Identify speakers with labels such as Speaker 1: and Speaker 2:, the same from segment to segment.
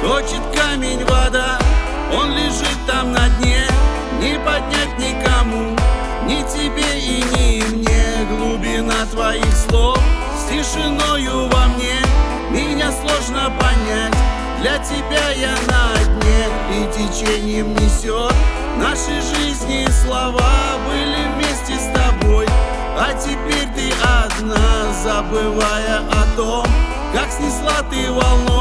Speaker 1: Точит камень вода Он лежит там на дне. Не поднять никому Ни тебе и ни мне. Глубина твоих слов С тишиною во мне. Меня сложно понять Для тебя я на дне. И течением несет Наши жизни слова. Были вместе с тобой А теперь ты одна Забывая о том Как снесла ты Мои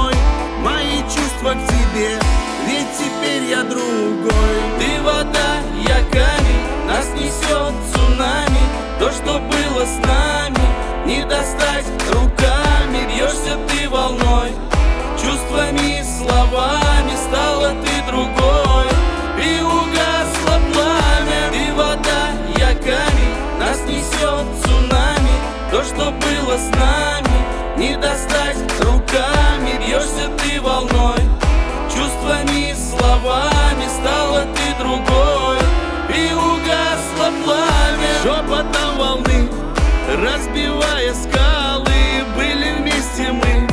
Speaker 1: чувства к тебе Ведь теперь я другой.
Speaker 2: Ты вода, я камень Нас несет цунами. То, что было с нами Не достать руками. Бьешься ты волной Чувствами и словами. Стала ты другой И угасло пламя. Ты вода, я камень Нас несет цунами. То, что было с нами Не достать руками. Бьешься ты волной Чувствами и словами Стала ты другой. И угасло пламя
Speaker 1: Шепотом волны Разбивая скалы. Были вместе мы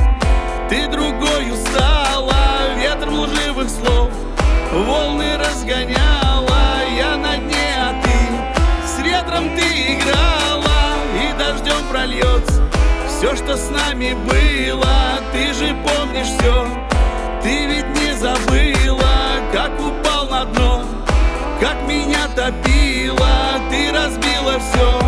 Speaker 1: Ты другою стала Ветром лживых слов Волны разгоняла. Я на дне, а ты С ветром ты играла. И дождем прольется Все, что с нами было. Ты же помнишь все Ты ведь Топило Ты разбила все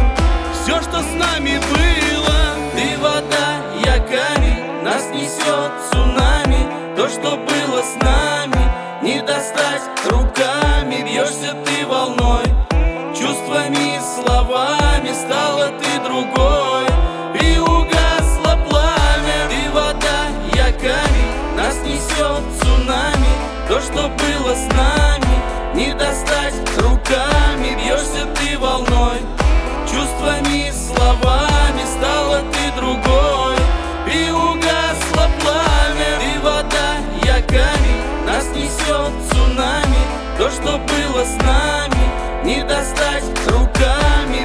Speaker 1: Все, что с нами было
Speaker 2: Ты вода, я камень Нас несет цунами. То, что было с нами Не достать руками. Бьешься ты волной Чувствами и словами Стала ты другой. И угасло пламя Ты вода, я камень Нас несет цунами. То, что было с нами Не достать руками Бьешься ты волной Чувствами и словами Стала ты другой. И угасло пламя Ты вода, я камень Нас несет цунами. То, что было с нами Не достать руками